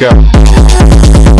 go.